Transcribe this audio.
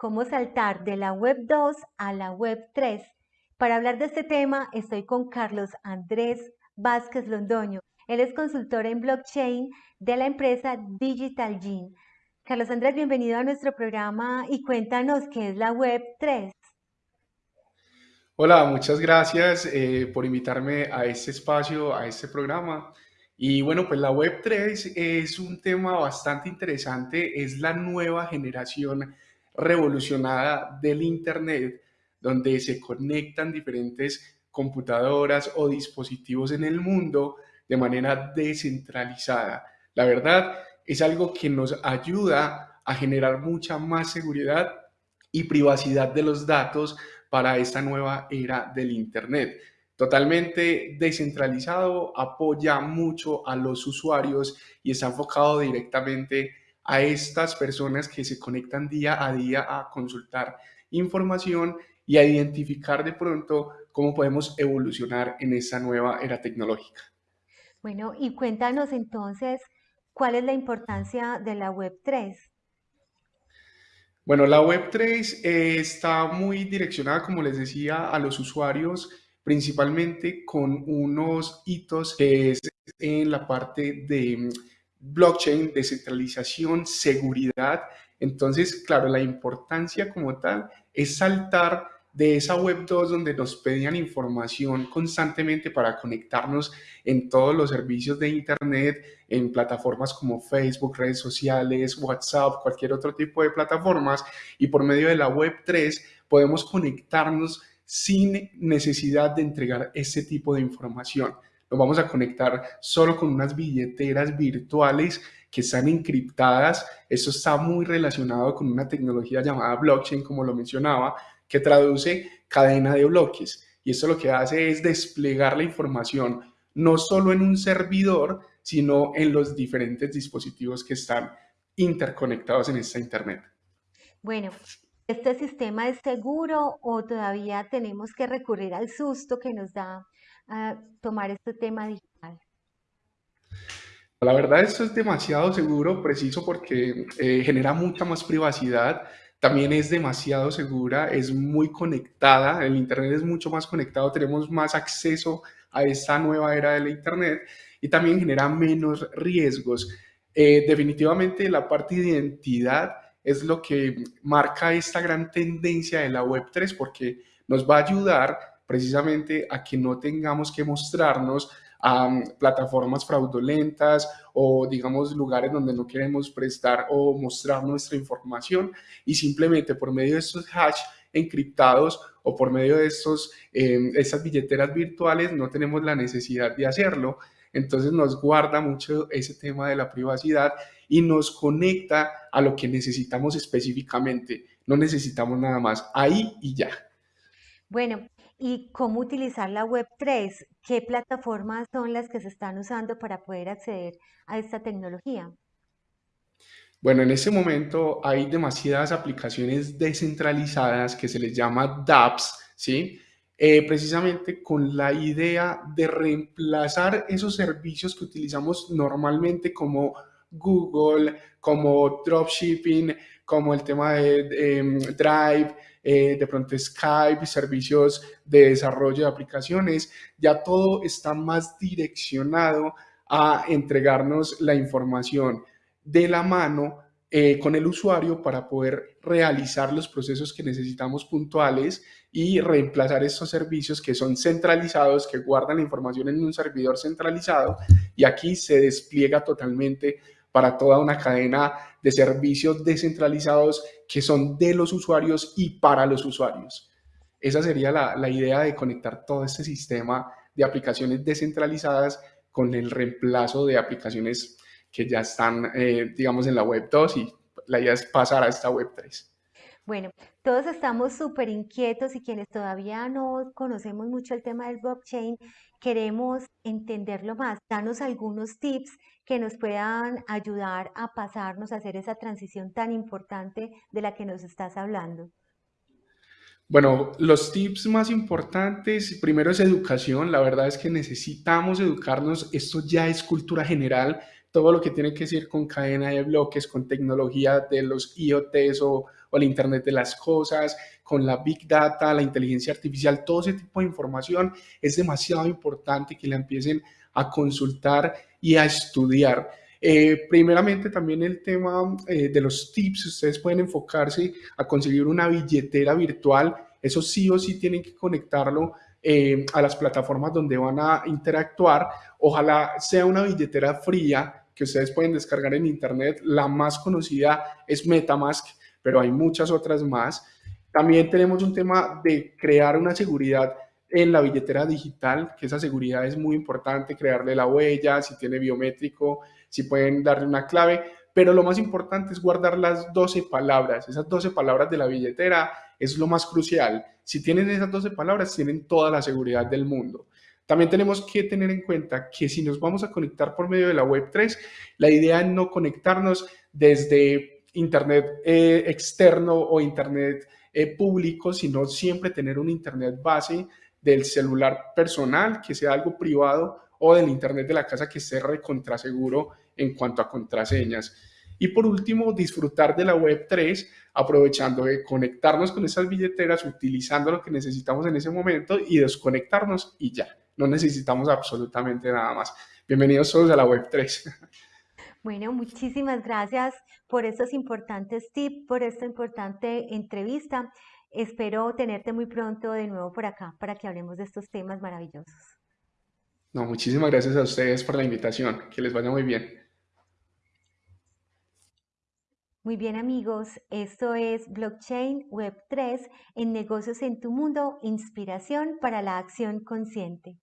cómo saltar de la Web 2 a la Web 3. Para hablar de este tema estoy con Carlos Andrés Vázquez Londoño. Él es consultor en blockchain de la empresa Digital Gene. Carlos Andrés, bienvenido a nuestro programa y cuéntanos qué es la Web 3. Hola, muchas gracias eh, por invitarme a este espacio, a este programa. Y bueno, pues la Web3 es un tema bastante interesante, es la nueva generación revolucionada del Internet, donde se conectan diferentes computadoras o dispositivos en el mundo de manera descentralizada. La verdad es algo que nos ayuda a generar mucha más seguridad y privacidad de los datos para esta nueva era del Internet. Totalmente descentralizado, apoya mucho a los usuarios y está enfocado directamente a estas personas que se conectan día a día a consultar información y a identificar de pronto cómo podemos evolucionar en esta nueva era tecnológica. Bueno, y cuéntanos entonces, ¿cuál es la importancia de la Web3? Bueno, la Web3 eh, está muy direccionada, como les decía, a los usuarios, principalmente con unos hitos que es en la parte de blockchain, descentralización, seguridad. Entonces, claro, la importancia como tal es saltar de esa web 2 donde nos pedían información constantemente para conectarnos en todos los servicios de internet, en plataformas como Facebook, redes sociales, WhatsApp, cualquier otro tipo de plataformas y por medio de la web 3 podemos conectarnos sin necesidad de entregar ese tipo de información nos vamos a conectar solo con unas billeteras virtuales que están encriptadas. Eso está muy relacionado con una tecnología llamada blockchain, como lo mencionaba, que traduce cadena de bloques. Y esto lo que hace es desplegar la información no solo en un servidor, sino en los diferentes dispositivos que están interconectados en esta Internet. Bueno, ¿este sistema es seguro o todavía tenemos que recurrir al susto que nos da tomar este tema digital? La verdad, esto es demasiado seguro, preciso, porque eh, genera mucha más privacidad. También es demasiado segura, es muy conectada. El Internet es mucho más conectado, tenemos más acceso a esta nueva era del Internet y también genera menos riesgos. Eh, definitivamente la parte de identidad es lo que marca esta gran tendencia de la Web3 porque nos va a ayudar precisamente a que no tengamos que mostrarnos a mm, plataformas fraudulentas o digamos lugares donde no queremos prestar o mostrar nuestra información y simplemente por medio de estos hash encriptados o por medio de estos, eh, estas billeteras virtuales no tenemos la necesidad de hacerlo. Entonces nos guarda mucho ese tema de la privacidad y nos conecta a lo que necesitamos específicamente. No necesitamos nada más ahí y ya. Bueno, ¿Y cómo utilizar la Web3? ¿Qué plataformas son las que se están usando para poder acceder a esta tecnología? Bueno, en este momento hay demasiadas aplicaciones descentralizadas que se les llama dApps, ¿sí? Eh, precisamente con la idea de reemplazar esos servicios que utilizamos normalmente como Google, como dropshipping, como el tema de em, Drive, eh, de pronto Skype, servicios de desarrollo de aplicaciones, ya todo está más direccionado a entregarnos la información de la mano eh, con el usuario para poder realizar los procesos que necesitamos puntuales y reemplazar estos servicios que son centralizados, que guardan la información en un servidor centralizado. Y aquí se despliega totalmente para toda una cadena de servicios descentralizados que son de los usuarios y para los usuarios. Esa sería la, idea de conectar todo este sistema de aplicaciones descentralizadas con el reemplazo de aplicaciones que ya están, eh, digamos, en la web 2 y la idea es pasar a esta web 3. Bueno, todos estamos súper inquietos y quienes todavía no conocemos mucho el tema del blockchain, queremos entenderlo más. Danos algunos tips que nos puedan ayudar a pasarnos a hacer esa transición tan importante de la que nos estás hablando. Bueno, los tips más importantes, primero es educación. La verdad es que necesitamos educarnos. Esto ya es cultura general todo lo que tiene que decir con cadena de bloques, con tecnología de los IoTs o, el Internet de las Cosas, con la Big Data, la inteligencia artificial, todo ese tipo de información es demasiado importante que la empiecen a consultar y a estudiar. Eh, primeramente también el tema eh, de los tips, ustedes pueden enfocarse a conseguir una billetera virtual, eso sí o sí tienen que conectarlo eh, a las plataformas donde van a interactuar, ojalá sea una billetera fría que ustedes pueden descargar en internet, la más conocida es Metamask, pero hay muchas otras más. También tenemos un tema de crear una seguridad en la billetera digital, que esa seguridad es muy importante, crearle la huella, si tiene biométrico, si pueden darle una clave, pero lo más importante es guardar las 12 palabras. Esas 12 palabras de la billetera es lo más crucial. Si tienen esas 12 palabras, tienen toda la seguridad del mundo. También tenemos que tener en cuenta que si nos vamos a conectar por medio de la Web3, la idea es no conectarnos desde Internet eh, externo o Internet eh, público, sino siempre tener un Internet base del celular personal, que sea algo privado, o del Internet de la casa que esté recontraseguro en cuanto a contraseñas. Y por último, disfrutar de la Web3, aprovechando de conectarnos con esas billeteras, utilizando lo que necesitamos en ese momento y desconectarnos y ya. No necesitamos absolutamente nada más. Bienvenidos todos a la Web3. Bueno, muchísimas gracias por estos importantes tips, por esta importante entrevista. Espero tenerte muy pronto de nuevo por acá para que hablemos de estos temas maravillosos. No, muchísimas gracias a ustedes por la invitación. Que les vaya muy bien. Muy bien amigos, esto es Blockchain Web 3 en negocios en tu mundo, inspiración para la acción consciente.